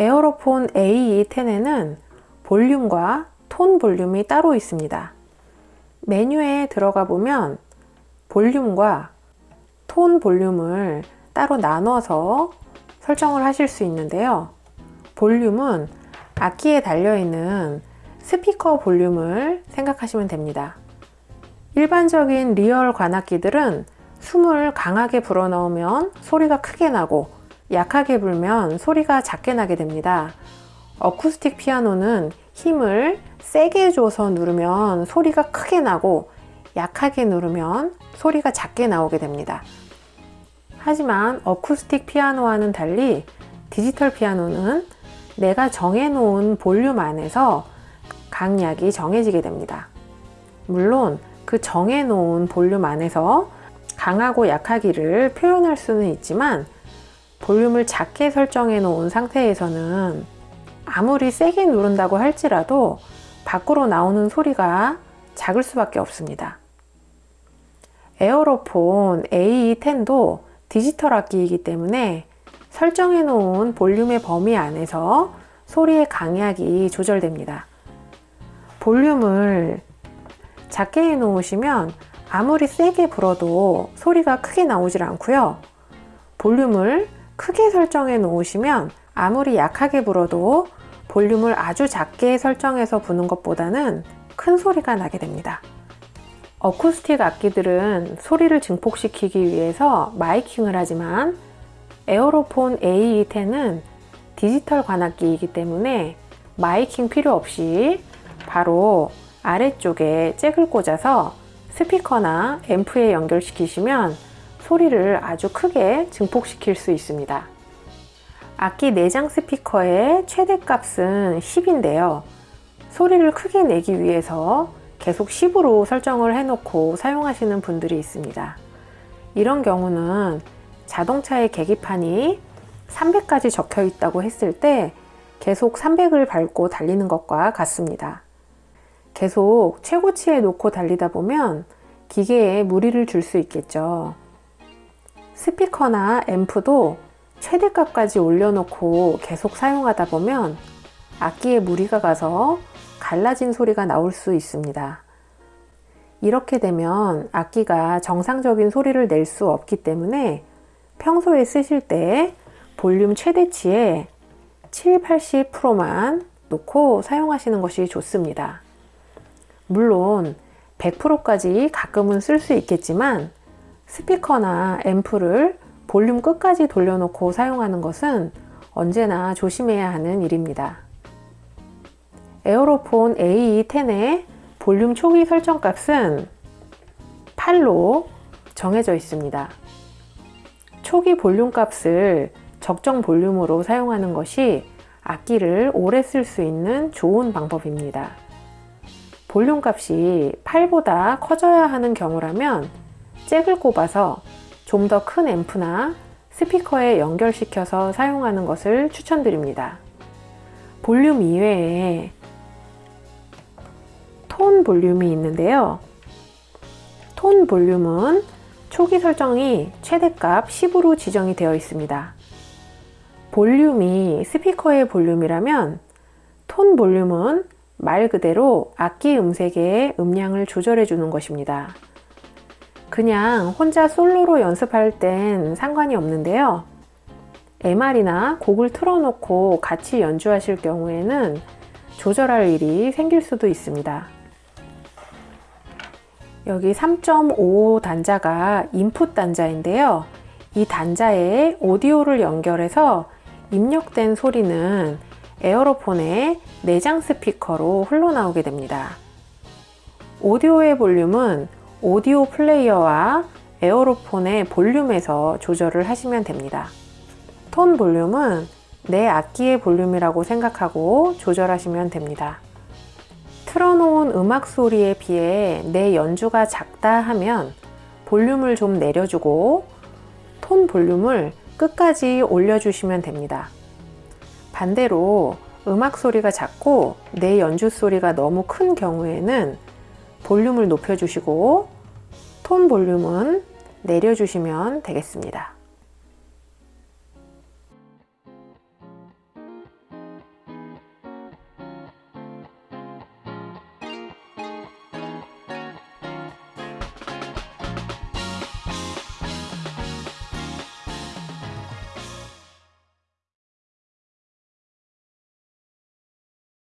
에어로폰 AE10에는 볼륨과 톤 볼륨이 따로 있습니다. 메뉴에 들어가 보면 볼륨과 톤 볼륨을 따로 나눠서 설정을 하실 수 있는데요. 볼륨은 악기에 달려있는 스피커 볼륨을 생각하시면 됩니다. 일반적인 real 관악기들은 숨을 강하게 불어넣으면 소리가 크게 나고 약하게 불면 소리가 작게 나게 됩니다. 어쿠스틱 피아노는 힘을 세게 줘서 누르면 소리가 크게 나고 약하게 누르면 소리가 작게 나오게 됩니다. 하지만 어쿠스틱 피아노와는 달리 디지털 피아노는 내가 정해놓은 볼륨 안에서 강약이 정해지게 됩니다. 물론 그 정해놓은 볼륨 안에서 강하고 약하기를 표현할 수는 있지만 볼륨을 작게 설정해 놓은 상태에서는 아무리 세게 누른다고 할지라도 밖으로 나오는 소리가 작을 수밖에 없습니다. 에어로폰 AE10도 디지털 악기이기 때문에 설정해 놓은 볼륨의 범위 안에서 소리의 강약이 조절됩니다. 볼륨을 작게 해 놓으시면 아무리 세게 불어도 소리가 크게 나오질 않고요. 볼륨을 크게 설정해 놓으시면 아무리 약하게 불어도 볼륨을 아주 작게 설정해서 부는 것보다는 큰 소리가 나게 됩니다. 어쿠스틱 악기들은 소리를 증폭시키기 위해서 마이킹을 하지만 에어로폰 AE10은 디지털 관악기이기 때문에 마이킹 필요 없이 바로 아래쪽에 잭을 꽂아서 스피커나 앰프에 연결시키시면 소리를 아주 크게 증폭시킬 수 있습니다. 악기 내장 스피커의 최대값은 10인데요. 소리를 크게 내기 위해서 계속 10으로 설정을 해놓고 사용하시는 분들이 있습니다. 이런 경우는 자동차의 계기판이 300까지 적혀 있다고 했을 때 계속 300을 밟고 달리는 것과 같습니다. 계속 최고치에 놓고 달리다 보면 기계에 무리를 줄 수 있겠죠. 스피커나 앰프도 최대값까지 올려놓고 계속 사용하다 보면 악기에 무리가 가서 갈라진 소리가 나올 수 있습니다. 이렇게 되면 악기가 정상적인 소리를 낼 수 없기 때문에 평소에 쓰실 때 볼륨 최대치에 7, 80%만 놓고 사용하시는 것이 좋습니다. 물론 100%까지 가끔은 쓸 수 있겠지만 스피커나 앰프를 볼륨 끝까지 돌려놓고 사용하는 것은 언제나 조심해야 하는 일입니다. 에어로폰 AE10의 볼륨 초기 설정 값은 8로 정해져 있습니다. 초기 볼륨 값을 적정 볼륨으로 사용하는 것이 악기를 오래 쓸 수 있는 좋은 방법입니다. 볼륨 값이 8보다 커져야 하는 경우라면 잭을 꼽아서 좀 더 큰 앰프나 스피커에 연결시켜서 사용하는 것을 추천드립니다. 볼륨 이외에 톤 볼륨이 있는데요. 톤 볼륨은 초기 설정이 최대값 10으로 지정이 되어 있습니다. 볼륨이 스피커의 볼륨이라면 톤 볼륨은 말 그대로 악기 음색의 음량을 조절해 주는 것입니다. 그냥 혼자 솔로로 연습할 땐 상관이 없는데요. MR이나 곡을 틀어놓고 같이 연주하실 경우에는 조절할 일이 생길 수도 있습니다. 여기 3.5 단자가 인풋 단자인데요. 이 단자에 오디오를 연결해서 입력된 소리는 에어로폰의 내장 스피커로 흘러나오게 됩니다. 오디오의 볼륨은 오디오 플레이어와 에어로폰의 볼륨에서 조절을 하시면 됩니다. 톤 볼륨은 내 악기의 볼륨이라고 생각하고 조절하시면 됩니다. 틀어놓은 음악 소리에 비해 내 연주가 작다 하면 볼륨을 좀 내려주고 톤 볼륨을 끝까지 올려주시면 됩니다. 반대로 음악 소리가 작고 내 연주 소리가 너무 큰 경우에는 볼륨을 높여주시고 톤 볼륨은 내려주시면 되겠습니다.